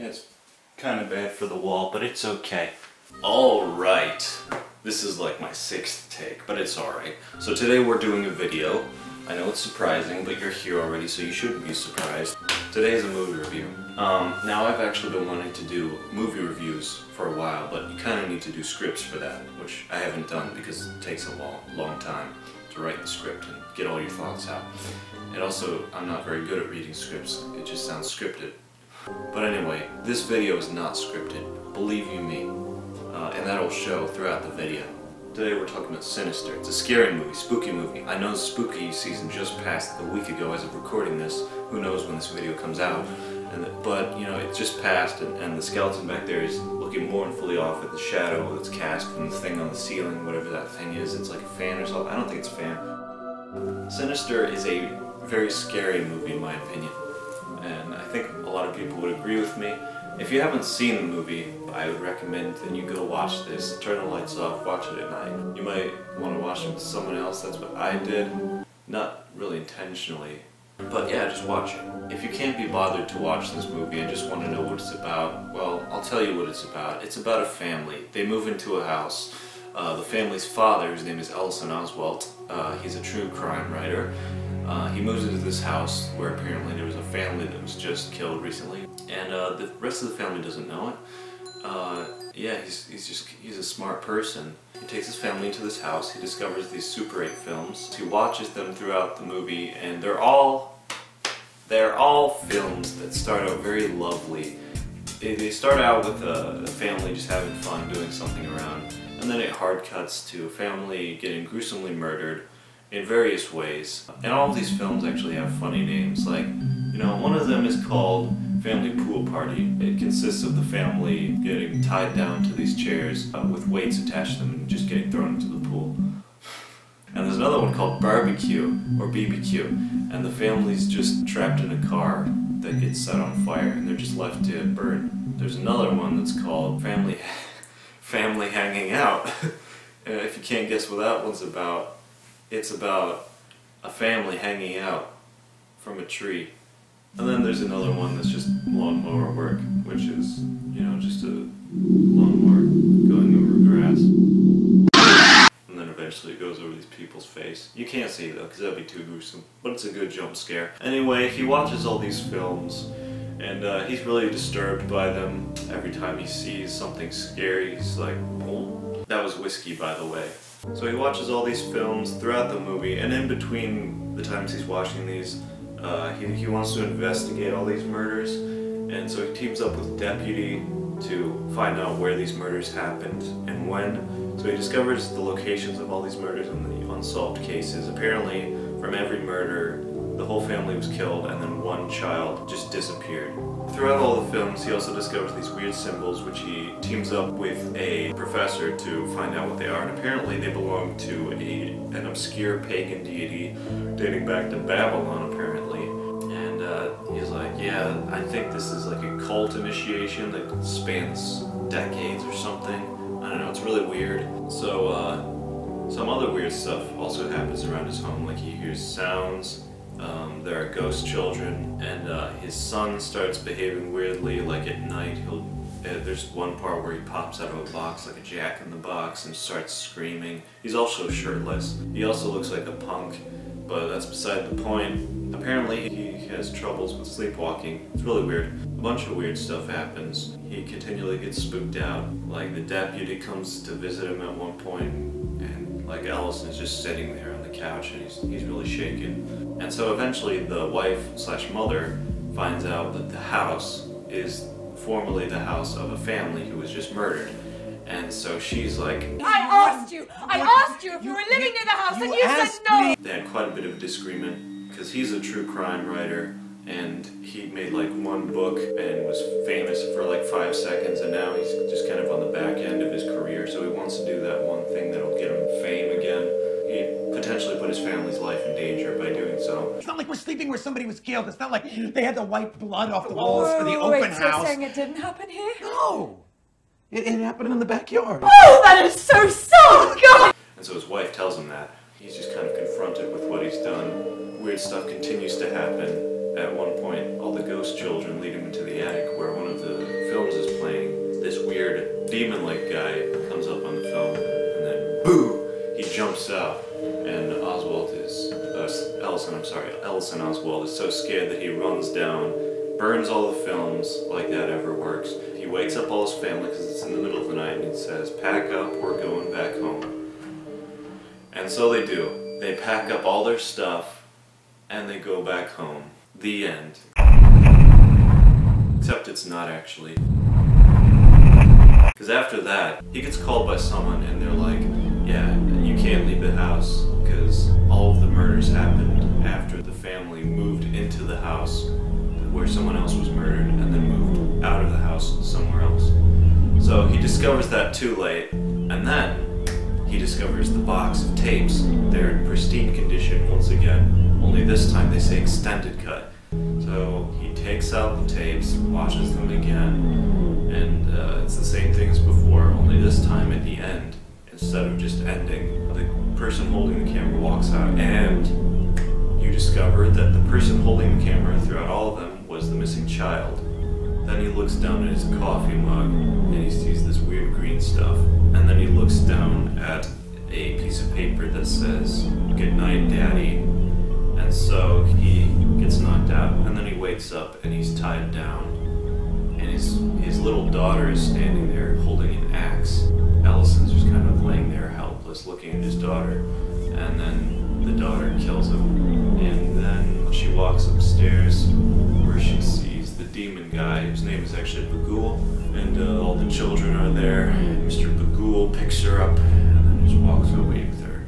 It's kind of bad for the wall, but it's okay. Alright, this is like my sixth take, but it's alright. So today we're doing a video. I know it's surprising, but you're here already, so you shouldn't be surprised. Today is a movie review. Um, now I've actually been wanting to do movie reviews for a while, but you kind of need to do scripts for that, which I haven't done because it takes a long, long time to write the script and get all your thoughts out. And also, I'm not very good at reading scripts, it just sounds scripted. But anyway, this video is not scripted, believe you me, uh, and that'll show throughout the video. Today we're talking about Sinister. It's a scary movie, spooky movie. I know spooky season just passed a week ago as of recording this. Who knows when this video comes out. The, but, you know, it just passed and, and the skeleton back there is looking mournfully off at the shadow that's cast from the thing on the ceiling, whatever that thing is. It's like a fan or something. I don't think it's a fan. Sinister is a very scary movie in my opinion. And I think a lot of people would agree with me. If you haven't seen the movie, I would recommend that you go watch this, turn the lights off, watch it at night. You might want to watch it with someone else, that's what I did. Not really intentionally, but yeah, just watch it. If you can't be bothered to watch this movie and just want to know what it's about, well, I'll tell you what it's about. It's about a family. They move into a house. Uh, the family's father, whose name is Ellison Oswalt, uh, he's a true crime writer. Uh, he moves into this house where apparently there was a family that was just killed recently, and uh, the rest of the family doesn't know it. Uh, yeah, he's, he's just, he's a smart person. He takes his family into this house, he discovers these Super 8 films, he watches them throughout the movie, and they're all, they're all films that start out very lovely. They, they start out with a, a family just having fun doing something around, and then it hard cuts to a family getting gruesomely murdered, in various ways. And all of these films actually have funny names, like, you know, one of them is called Family Pool Party. It consists of the family getting tied down to these chairs uh, with weights attached to them and just getting thrown into the pool. And there's another one called Barbecue, or BBQ, and the family's just trapped in a car that gets set on fire and they're just left to burn. There's another one that's called Family, family Hanging Out. if you can't guess what that one's about, it's about a family hanging out from a tree. And then there's another one that's just lawnmower work, which is, you know, just a lawnmower going over grass. And then eventually it goes over these people's face. You can't see though, because that'd be too gruesome. But it's a good jump scare. Anyway, he watches all these films, and uh, he's really disturbed by them. Every time he sees something scary, he's like. That was whiskey, by the way. So he watches all these films throughout the movie, and in between the times he's watching these, uh, he, he wants to investigate all these murders, and so he teams up with Deputy to find out where these murders happened and when. So he discovers the locations of all these murders and the unsolved cases. Apparently, from every murder, the whole family was killed and then one child just disappeared. Throughout all the films, he also discovers these weird symbols which he teams up with a professor to find out what they are. And apparently they belong to a, an obscure pagan deity dating back to Babylon, apparently. And uh, he's like, yeah, I think this is like a cult initiation that spans decades or something. I don't know, it's really weird. So, uh, some other weird stuff also happens around his home, like he hears sounds, um, there are ghost children, and uh, his son starts behaving weirdly, like at night he'll uh, there's one part where he pops out of a box like a jack in the box and starts screaming. He's also shirtless. He also looks like a punk, but that's beside the point. Apparently he has troubles with sleepwalking. It's really weird. A bunch of weird stuff happens. He continually gets spooked out. Like the deputy comes to visit him at one point and like Ellison is just sitting there the couch and he's, he's really shaken. And so eventually the wife slash mother finds out that the house is formerly the house of a family who was just murdered. And so she's like, I asked you! I asked you if you were living near the house and you said no! They had quite a bit of a disagreement because he's a true crime writer and he made like one book and was famous for like five seconds and now he's just kind of on the back end of his career so he wants to do that one thing that'll get him fame again. He potentially put his family's life in danger by doing so. It's not like we're sleeping where somebody was killed. It's not like they had to wipe blood off the walls for the Whoa, open wait, so you're house. saying it didn't happen here? No! It, it happened in the backyard. Oh, that is so sad! God! And so his wife tells him that. He's just kind of confronted with what he's done. Weird stuff continues to happen. at one point, all the ghost children lead him into the attic where one of the films is playing. This weird demon-like guy comes up on the film, and then boo! He jumps out, I'm sorry, Ellison Oswalt is so scared that he runs down, burns all the films, like that ever works. He wakes up all his family because it's in the middle of the night, and he says, pack up, we're going back home. And so they do. They pack up all their stuff, and they go back home. The end. Except it's not actually. Because after that, he gets called by someone and they're like, yeah, you can't leave the house because all of the murders happened after the family moved into the house where someone else was murdered and then moved out of the house somewhere else. So he discovers that too late and then he discovers the box of tapes. They're in pristine condition once again, only this time they say extended cut. So he takes out the tapes, watches them again, and uh, it's the same thing as before, only this time at the end, instead of just ending, the person holding the camera walks out, and you discover that the person holding the camera throughout all of them was the missing child. Then he looks down at his coffee mug, and he sees this weird green stuff, and then he looks down at a piece of paper that says, Good night, Daddy. And so he gets knocked out, and then he wakes up and he's tied down. And his his little daughter is standing there holding an axe. Helpless, looking at his daughter. And then the daughter kills him. And then she walks upstairs where she sees the demon guy, whose name is actually Bughuul. And uh, all the children are there. And Mr. Bughuul picks her up and then just walks away with her.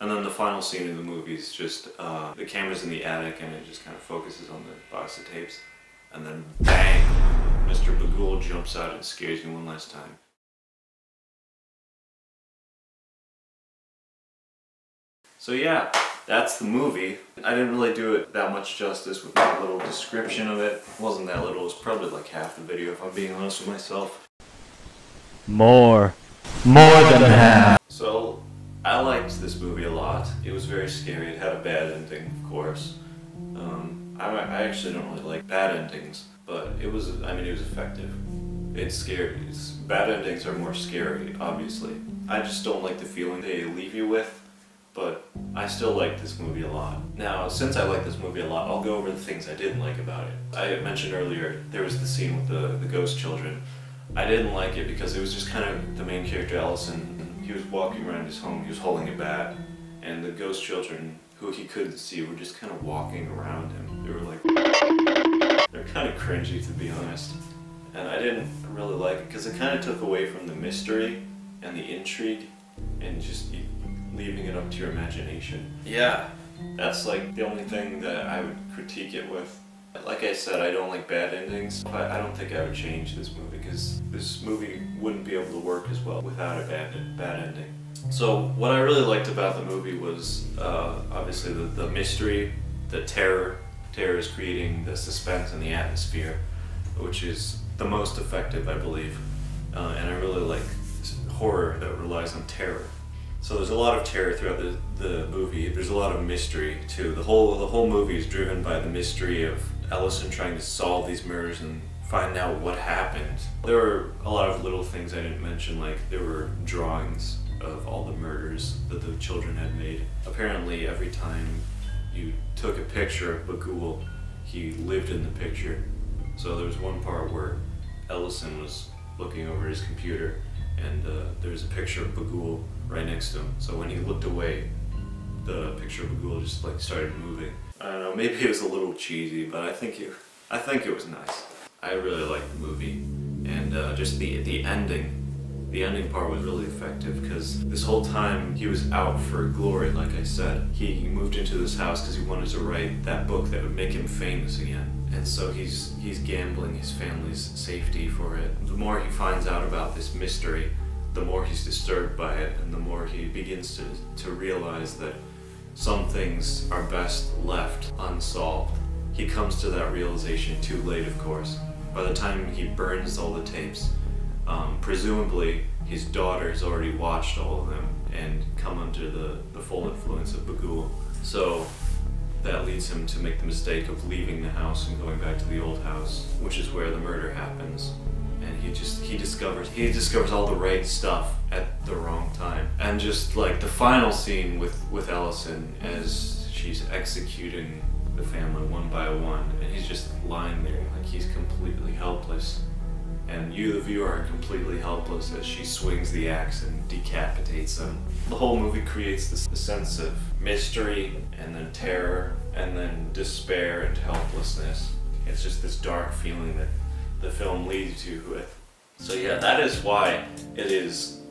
And then the final scene of the movie is just uh, the camera's in the attic and it just kind of focuses on the box of tapes. And then bang! Mr. Bughuul jumps out and scares you one last time. So yeah, that's the movie. I didn't really do it that much justice with my little description of it. It wasn't that little, it was probably like half the video if I'm being honest with myself. More. More than half. So, I liked this movie a lot. It was very scary. It had a bad ending, of course. Um, I, I actually don't really like bad endings, but it was, I mean, it was effective. It's scary. It's, bad endings are more scary, obviously. I just don't like the feeling they leave you with, but I still like this movie a lot. Now, since I like this movie a lot, I'll go over the things I didn't like about it. I mentioned earlier, there was the scene with the, the ghost children. I didn't like it because it was just kind of the main character, Ellison. He was walking around his home, he was holding a bat, and the ghost children, who he couldn't see, were just kind of walking around him. They were like, they're kind of cringy to be honest. And I didn't really like it because it kind of took away from the mystery and the intrigue and just leaving it up to your imagination. Yeah, that's like the only thing that I would critique it with. Like I said, I don't like bad endings, but I don't think I would change this movie because this movie wouldn't be able to work as well without a bad, bad ending. So what I really liked about the movie was uh, obviously the, the mystery, the terror. Terror is creating the suspense and the atmosphere, which is the most effective, I believe. Uh, and I really like horror that relies on terror. So there's a lot of terror throughout the, the movie. There's a lot of mystery too. The whole the whole movie is driven by the mystery of Ellison trying to solve these murders and find out what happened. There were a lot of little things I didn't mention, like there were drawings of all the murders that the children had made. Apparently, every time you took a picture of Bughuul, he lived in the picture. So there was one part where Ellison was looking over his computer and uh, there was a picture of Bughuul right next to him. So when he looked away, the picture of Bughuul just like started moving. I don't know, maybe it was a little cheesy, but I think it, I think it was nice. I really liked the movie, and uh, just the the ending. The ending part was really effective because this whole time he was out for glory, like I said. He moved into this house because he wanted to write that book that would make him famous again. And so he's he's gambling his family's safety for it. The more he finds out about this mystery, the more he's disturbed by it, and the more he begins to, to realize that some things are best left unsolved. He comes to that realization too late, of course. By the time he burns all the tapes, um, presumably his daughter's already watched all of them and come under the, the full influence of Bughuul. So that leads him to make the mistake of leaving the house and going back to the old house, which is where the murder happens. And he just he discovers he discovers all the right stuff at the wrong time. And just like the final scene with with Ellison as she's executing the family one by one, and he's just lying there like he's completely helpless. And you, the viewer, are completely helpless as she swings the axe and decapitates them. The whole movie creates this, this sense of mystery, and then terror, and then despair and helplessness. It's just this dark feeling that the film leaves you with. So yeah, that is why it is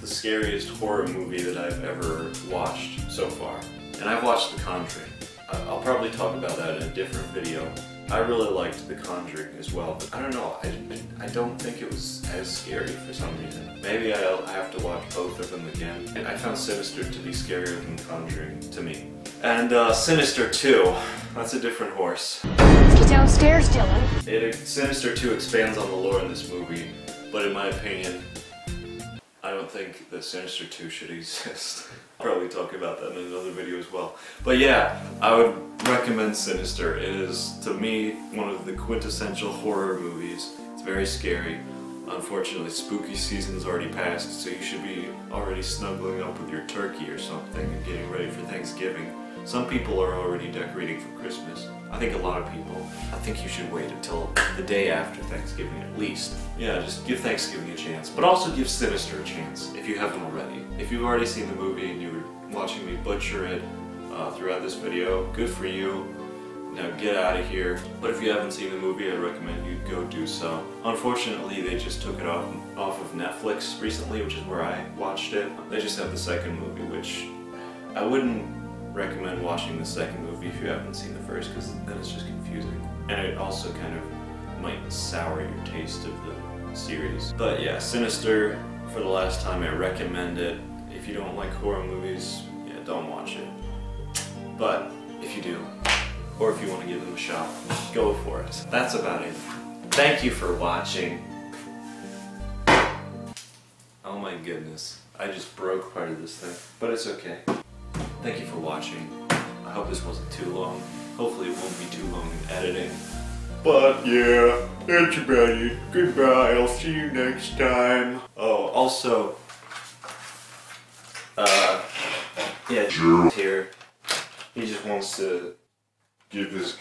the scariest horror movie that I've ever watched so far. And I've watched The Conjuring. I'll probably talk about that in a different video. I really liked The Conjuring as well, but I don't know, I, I don't think it was as scary for some reason. Maybe I'll have to watch both of them again. And I found Sinister to be scarier than Conjuring to me. And uh, Sinister 2, that's a different horse. Downstairs, Dylan. It, Sinister 2 expands on the lore in this movie, but in my opinion, I don't think that Sinister 2 should exist. I'll probably talk about that in another video as well. But yeah, I would recommend Sinister. It is, to me, one of the quintessential horror movies. It's very scary. Unfortunately, spooky season's already passed, so you should be already snuggling up with your turkey or something and getting ready for Thanksgiving. Some people are already decorating for Christmas. I think a lot of people. I think you should wait until the day after Thanksgiving at least. Yeah, just give Thanksgiving a chance. But also give Sinister a chance, if you haven't already. If you've already seen the movie and you were watching me butcher it uh, throughout this video, good for you. Now get out of here. But if you haven't seen the movie, I recommend you go do so. Unfortunately, they just took it off, off of Netflix recently, which is where I watched it. They just have the second movie, which I wouldn't recommend watching the second movie if you haven't seen the first, because then it's just confusing. And it also kind of might sour your taste of the series. But yeah, Sinister, for the last time, I recommend it. If you don't like horror movies, yeah, don't watch it. But if you do, or if you want to give them a shot, go for it. That's about it. Thank you for watching. Oh my goodness. I just broke part of this thing, but it's okay. Thank you for watching. I hope this wasn't too long. Hopefully it won't be too long in editing. But yeah, that's about it. Goodbye, I'll see you next time. Oh, also, uh, yeah, here. He just wants to give his